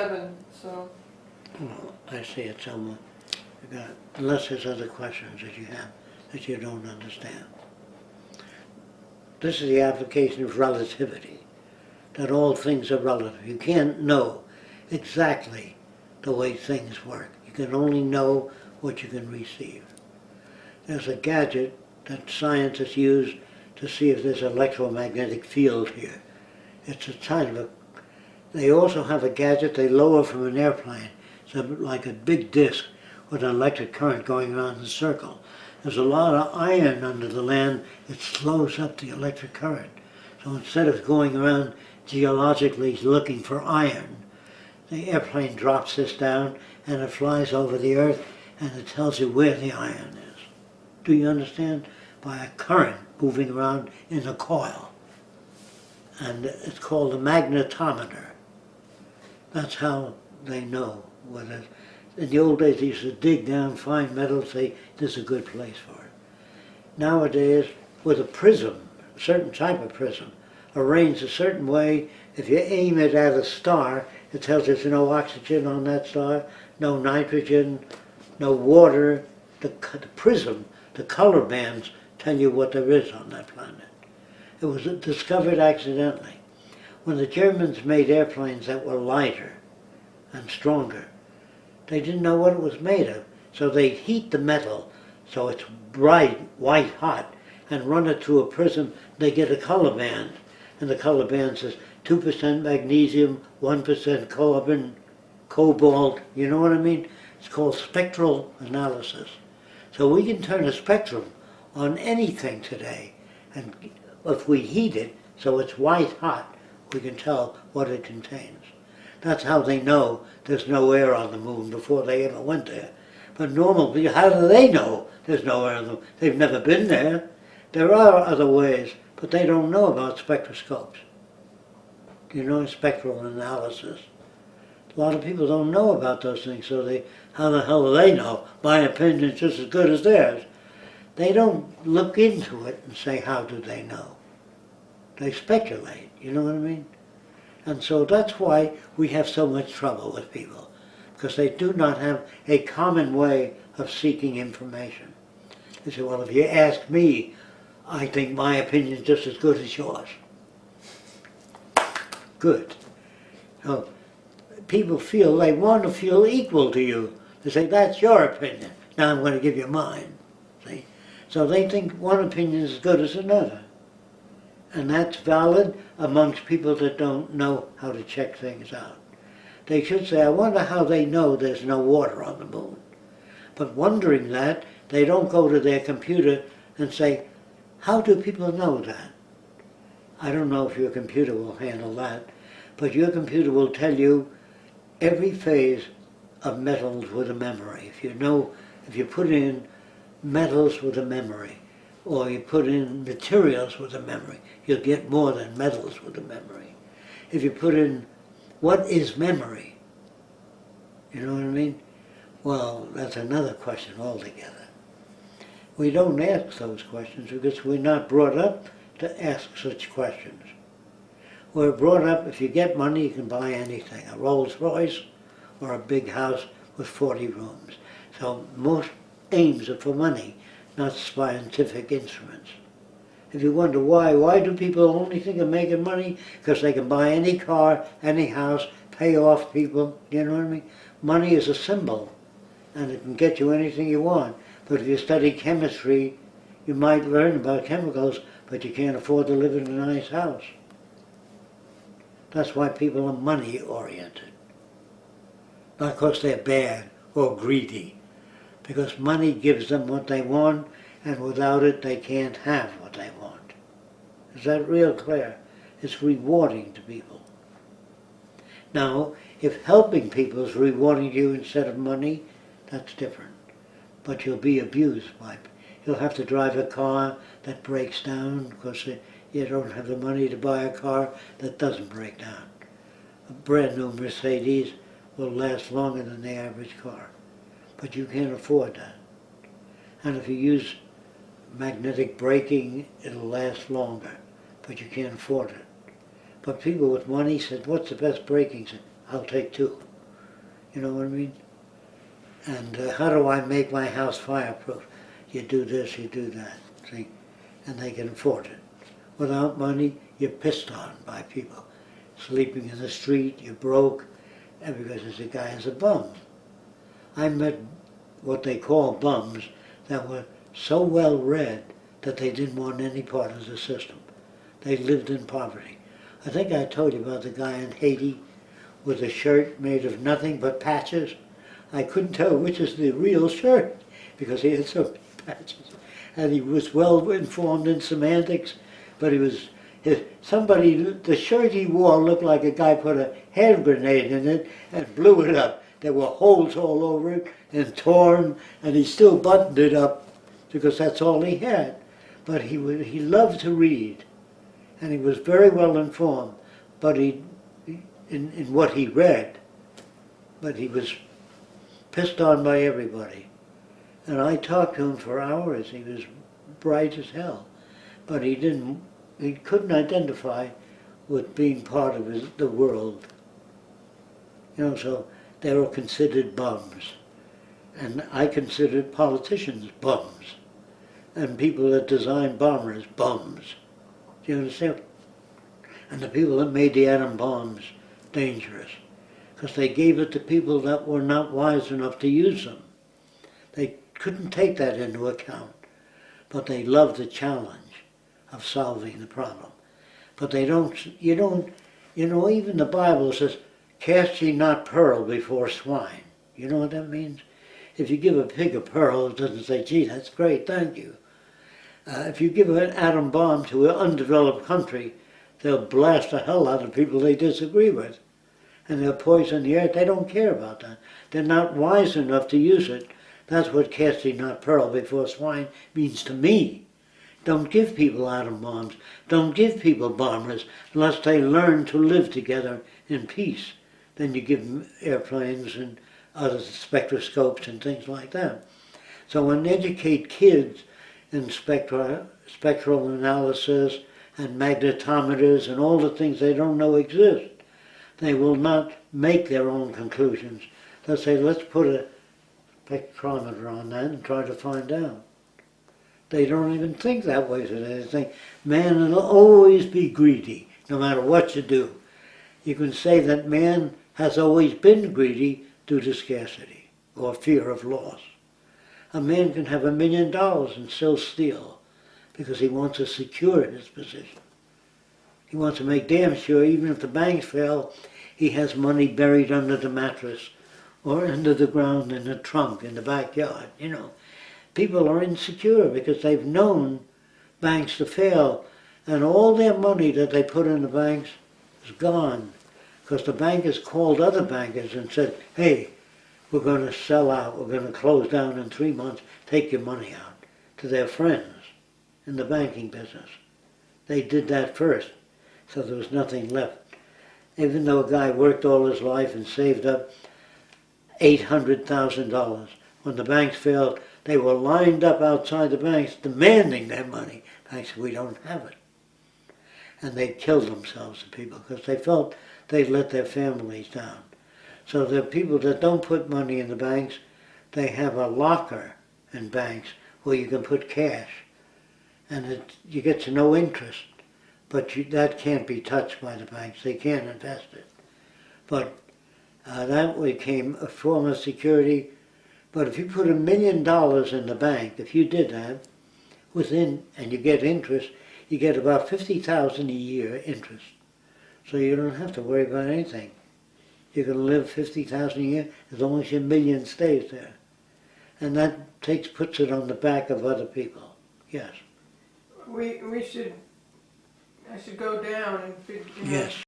seven, so. Well, I see it somewhere. Got, unless there's other questions that you have that you don't understand. This is the application of relativity, that all things are relative. You can't know exactly the way things work. You can only know what you can receive. There's a gadget that scientists use to see if there's an electromagnetic field here. It's a kind of a, they also have a gadget they lower from an airplane. It's like a big disc with an electric current going around in a circle. There's a lot of iron under the land. It slows up the electric current. So instead of going around geologically looking for iron, the airplane drops this down and it flies over the earth and it tells you where the iron is. Do you understand? By a current moving around in a coil. And it's called a magnetometer. That's how they know what it is. In the old days, they used to dig down, find metal, say, this is a good place for it. Nowadays, with a prism, a certain type of prism, arranged a certain way, if you aim it at a star, it tells you there's no oxygen on that star, no nitrogen, no water. The, the prism, the color bands tell you what there is on that planet. It was discovered accidentally. When the Germans made airplanes that were lighter and stronger, they didn't know what it was made of. So they heat the metal so it's bright, white hot, and run it through a prism. They get a color band. And the color band says 2% magnesium, 1% carbon, cobalt. You know what I mean? It's called spectral analysis. So we can turn a spectrum on anything today. And if we heat it so it's white hot, we can tell what it contains. That's how they know there's no air on the moon before they ever went there. But normal people, how do they know there's no air on the moon? They've never been there. There are other ways, but they don't know about spectroscopes. You know, spectral analysis. A lot of people don't know about those things, so they, how the hell do they know? My opinion's just as good as theirs. They don't look into it and say, how do they know? They speculate, you know what I mean? And so that's why we have so much trouble with people, because they do not have a common way of seeking information. They say, well, if you ask me, I think my opinion is just as good as yours. Good. So people feel, they want to feel equal to you. They say, that's your opinion. Now I'm going to give you mine. See? So they think one opinion is as good as another. And that's valid amongst people that don't know how to check things out. They should say, I wonder how they know there's no water on the moon. But wondering that, they don't go to their computer and say, how do people know that? I don't know if your computer will handle that, but your computer will tell you every phase of metals with a memory. If you know, if you put in metals with a memory, or you put in materials with a memory, you'll get more than metals with a memory. If you put in what is memory, you know what I mean? Well, that's another question altogether. We don't ask those questions because we're not brought up to ask such questions. We're brought up, if you get money, you can buy anything, a Rolls Royce or a big house with 40 rooms. So most aims are for money, not scientific instruments. If you wonder why, why do people only think of making money? Because they can buy any car, any house, pay off people, you know what I mean? Money is a symbol, and it can get you anything you want. But if you study chemistry, you might learn about chemicals, but you can't afford to live in a nice house. That's why people are money oriented. Not because they're bad or greedy. Because money gives them what they want, and without it they can't have what they want. Is that real clear? It's rewarding to people. Now, if helping people is rewarding you instead of money, that's different. But you'll be abused by You'll have to drive a car that breaks down because you don't have the money to buy a car that doesn't break down. A brand new Mercedes will last longer than the average car. But you can't afford that. And if you use magnetic braking, it'll last longer. But you can't afford it. But people with money said, what's the best braking? Said, I'll take two. You know what I mean? And uh, how do I make my house fireproof? You do this, you do that, see? And they can afford it. Without money, you're pissed on by people. Sleeping in the street, you're broke, and because this guy is a bum. I met what they call bums that were so well read that they didn't want any part of the system. They lived in poverty. I think I told you about the guy in Haiti with a shirt made of nothing but patches. I couldn't tell which is the real shirt because he had so many patches. And he was well informed in semantics, but he was his, somebody, the shirt he wore looked like a guy put a hand grenade in it and blew it up. There were holes all over it and torn, and he still buttoned it up because that's all he had. But he, he loved to read, and he was very well informed, but he, in, in what he read, but he was pissed on by everybody. And I talked to him for hours. He was bright as hell, but he didn't. He couldn't identify with being part of his, the world. You know, so they were considered bums, and I considered politicians bums, and people that designed bombers bums. Do you understand? And the people that made the atom bombs dangerous, because they gave it to people that were not wise enough to use them. They couldn't take that into account, but they loved the challenge of solving the problem. But they don't, you don't, you know, even the Bible says, cast ye not pearl before swine. You know what that means? If you give a pig a pearl, it doesn't say, gee, that's great, thank you. Uh, if you give an atom bomb to an undeveloped country, they'll blast the hell out of people they disagree with. And they'll poison the earth. They don't care about that. They're not wise enough to use it. That's what casting not pearl before swine means to me. Don't give people atom bombs. Don't give people bombers unless they learn to live together in peace. Then you give them airplanes and other spectroscopes and things like that. So when educate kids in spectra, spectral analysis and magnetometers and all the things they don't know exist, they will not make their own conclusions. They'll say, let's put a spectrometer on that and try to find out. They don't even think that way today. They think man will always be greedy, no matter what you do. You can say that man has always been greedy due to scarcity or fear of loss. A man can have a million dollars and still steal because he wants to secure his position. He wants to make damn sure even if the banks fail, he has money buried under the mattress or under the ground in the trunk in the backyard, you know people are insecure because they've known banks to fail and all their money that they put in the banks is gone because the bankers called other bankers and said, hey, we're going to sell out, we're going to close down in three months, take your money out to their friends in the banking business. They did that first, so there was nothing left. Even though a guy worked all his life and saved up $800,000, when the banks failed, they were lined up outside the banks demanding their money. Banks said, we don't have it. And they killed themselves, the people, because they felt they'd let their families down. So the people that don't put money in the banks, they have a locker in banks where you can put cash. And it, you get to no interest. But you, that can't be touched by the banks. They can't invest it. But uh, that became a form of security but if you put a million dollars in the bank, if you did that, within, and you get interest, you get about 50000 a year interest. So you don't have to worry about anything. You can live 50000 a year as long as your million stays there. And that takes, puts it on the back of other people. Yes. We, we should, I should go down and figure, Yes.